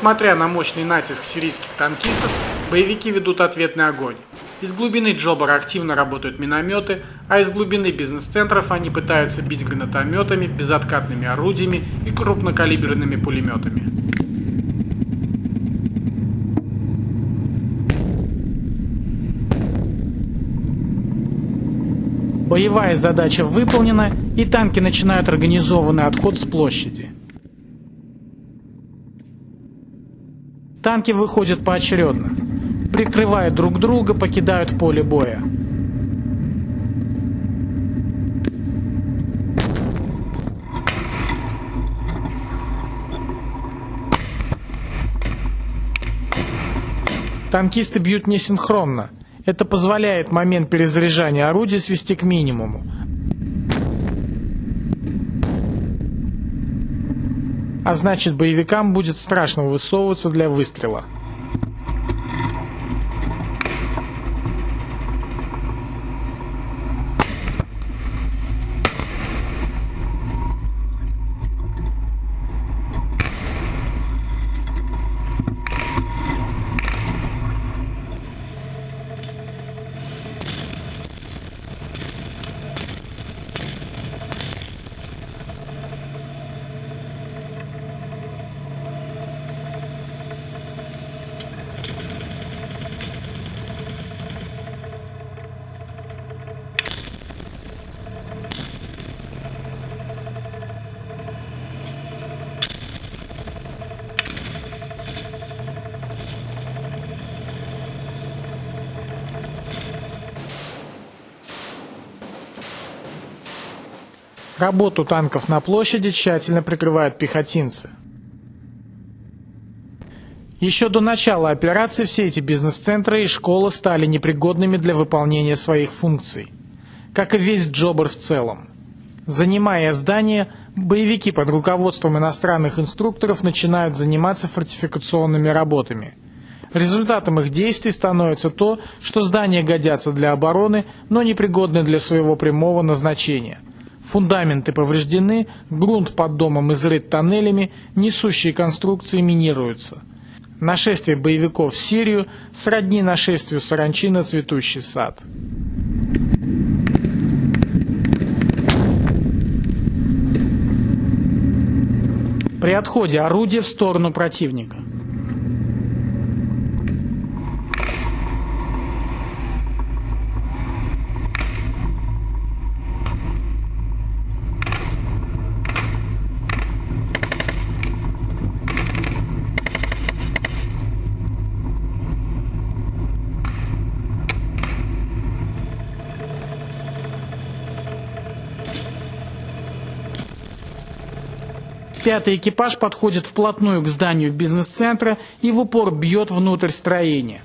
Несмотря на мощный натиск сирийских танкистов, боевики ведут ответный огонь. Из глубины Джобара активно работают минометы, а из глубины бизнес-центров они пытаются бить гранатометами, безоткатными орудиями и крупнокалиберными пулеметами. Боевая задача выполнена, и танки начинают организованный отход с площади. Танки выходят поочередно. Прикрывая друг друга, покидают поле боя. Танкисты бьют несинхронно. Это позволяет момент перезаряжания орудия свести к минимуму. А значит боевикам будет страшно высовываться для выстрела. Работу танков на площади тщательно прикрывают пехотинцы. Еще до начала операции все эти бизнес-центры и школы стали непригодными для выполнения своих функций, как и весь Джобер в целом. Занимая здание, боевики под руководством иностранных инструкторов начинают заниматься фортификационными работами. Результатом их действий становится то, что здания годятся для обороны, но непригодны для своего прямого назначения – Фундаменты повреждены, грунт под домом изрыт тоннелями, несущие конструкции минируются. Нашествие боевиков в Сирию сродни нашествию саранчи на цветущий сад. При отходе орудия в сторону противника. Пятый экипаж подходит вплотную к зданию бизнес-центра и в упор бьет внутрь строения.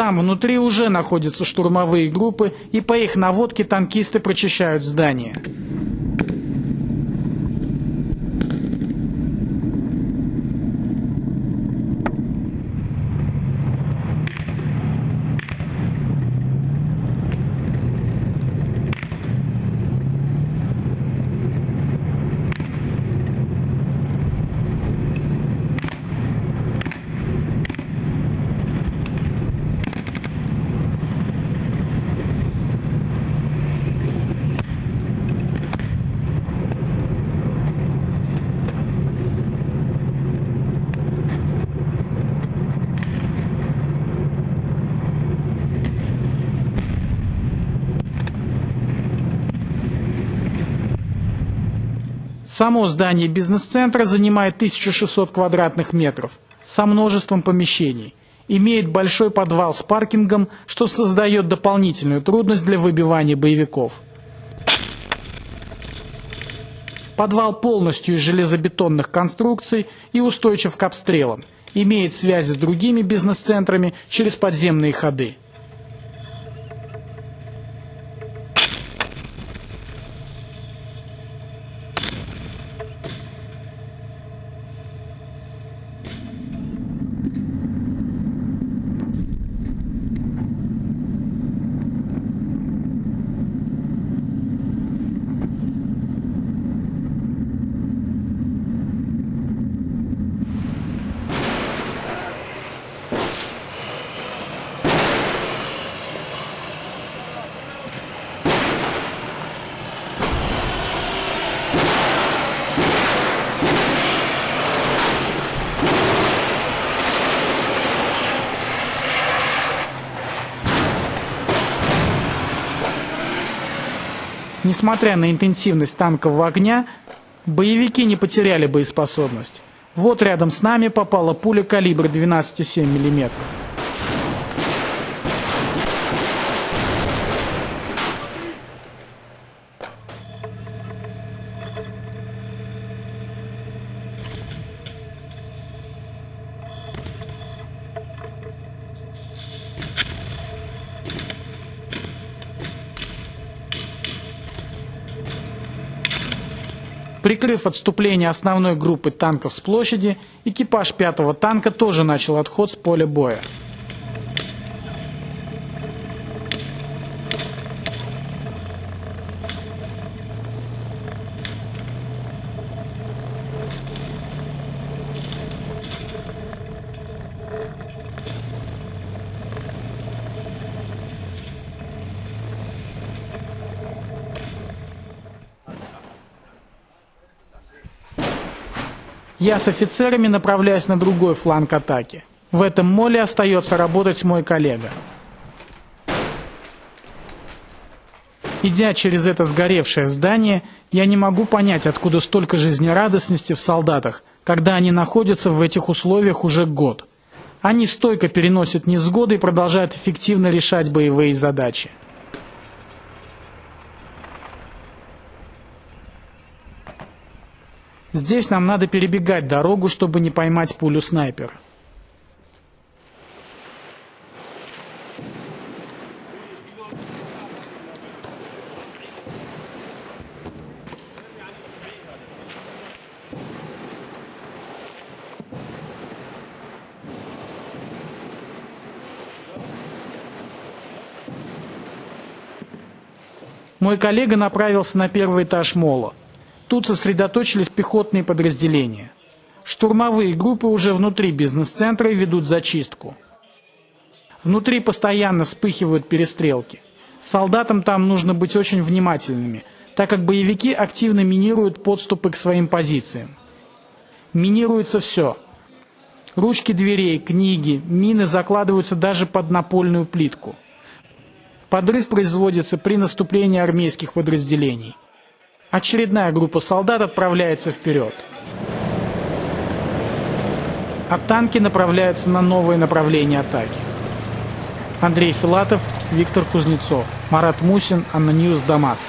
Там внутри уже находятся штурмовые группы, и по их наводке танкисты прочищают здание. Само здание бизнес-центра занимает 1600 квадратных метров со множеством помещений. Имеет большой подвал с паркингом, что создает дополнительную трудность для выбивания боевиков. Подвал полностью из железобетонных конструкций и устойчив к обстрелам. Имеет связи с другими бизнес-центрами через подземные ходы. Несмотря на интенсивность танкового огня, боевики не потеряли боеспособность. Вот рядом с нами попала пуля калибра 12,7 мм. Прикрыв отступление основной группы танков с площади, экипаж пятого танка тоже начал отход с поля боя. Я с офицерами направляюсь на другой фланг атаки. В этом моле остается работать мой коллега. Идя через это сгоревшее здание, я не могу понять, откуда столько жизнерадостности в солдатах, когда они находятся в этих условиях уже год. Они стойко переносят невзгоды и продолжают эффективно решать боевые задачи. Здесь нам надо перебегать дорогу, чтобы не поймать пулю снайпера. Мой коллега направился на первый этаж мола. Тут сосредоточились пехотные подразделения. Штурмовые группы уже внутри бизнес-центра ведут зачистку. Внутри постоянно вспыхивают перестрелки. Солдатам там нужно быть очень внимательными, так как боевики активно минируют подступы к своим позициям. Минируется все. Ручки дверей, книги, мины закладываются даже под напольную плитку. Подрыв производится при наступлении армейских подразделений. Очередная группа солдат отправляется вперед. А танки направляются на новые направления атаки. Андрей Филатов, Виктор Кузнецов, Марат Мусин, ANNA News, Дамаск.